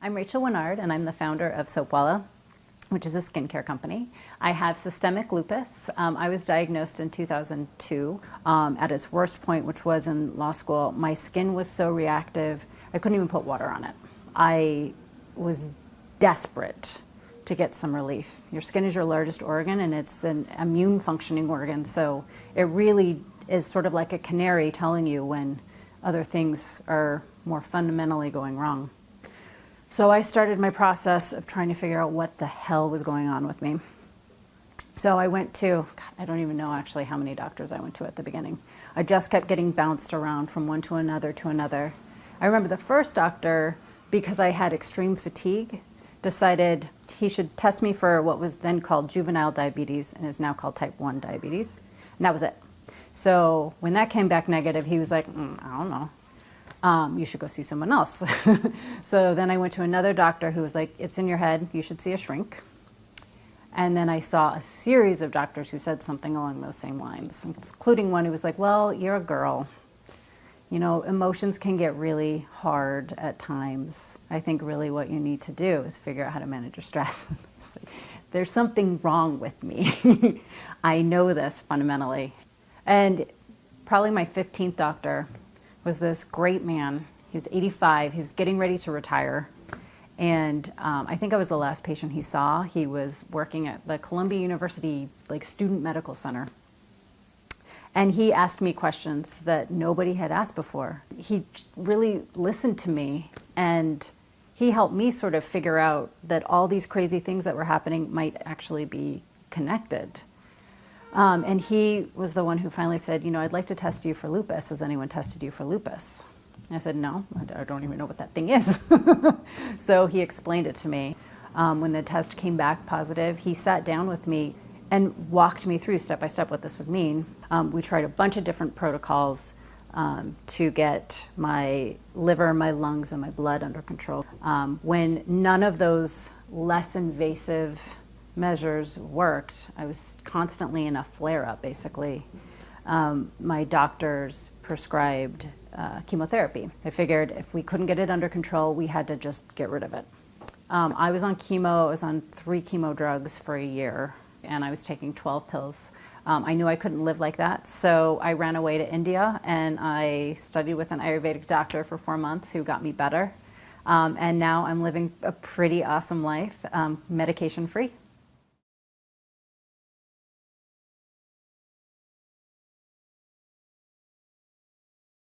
I'm Rachel Winard and I'm the founder of Soapwalla, which is a skincare company. I have systemic lupus. Um, I was diagnosed in 2002 um, at its worst point, which was in law school. My skin was so reactive, I couldn't even put water on it. I was desperate to get some relief. Your skin is your largest organ and it's an immune functioning organ, so it really is sort of like a canary telling you when other things are more fundamentally going wrong. So I started my process of trying to figure out what the hell was going on with me. So I went to, God, I don't even know actually how many doctors I went to at the beginning. I just kept getting bounced around from one to another to another. I remember the first doctor, because I had extreme fatigue, decided he should test me for what was then called juvenile diabetes and is now called type 1 diabetes. And that was it. So when that came back negative, he was like, mm, I don't know um, you should go see someone else. so then I went to another doctor who was like, it's in your head, you should see a shrink. And then I saw a series of doctors who said something along those same lines, including one who was like, well, you're a girl. You know, emotions can get really hard at times. I think really what you need to do is figure out how to manage your stress. There's something wrong with me. I know this fundamentally. And probably my 15th doctor was this great man. He was 85. He was getting ready to retire. And um, I think I was the last patient he saw. He was working at the Columbia University like Student Medical Center. And he asked me questions that nobody had asked before. He really listened to me and he helped me sort of figure out that all these crazy things that were happening might actually be connected. Um, and he was the one who finally said, you know, I'd like to test you for lupus. Has anyone tested you for lupus? I said, no, I don't even know what that thing is. so he explained it to me. Um, when the test came back positive, he sat down with me and walked me through step by step what this would mean. Um, we tried a bunch of different protocols um, to get my liver, my lungs, and my blood under control. Um, when none of those less invasive measures worked. I was constantly in a flare-up, basically. Um, my doctors prescribed uh, chemotherapy. I figured if we couldn't get it under control, we had to just get rid of it. Um, I was on chemo, I was on three chemo drugs for a year, and I was taking 12 pills. Um, I knew I couldn't live like that, so I ran away to India and I studied with an Ayurvedic doctor for four months who got me better. Um, and now I'm living a pretty awesome life, um, medication free.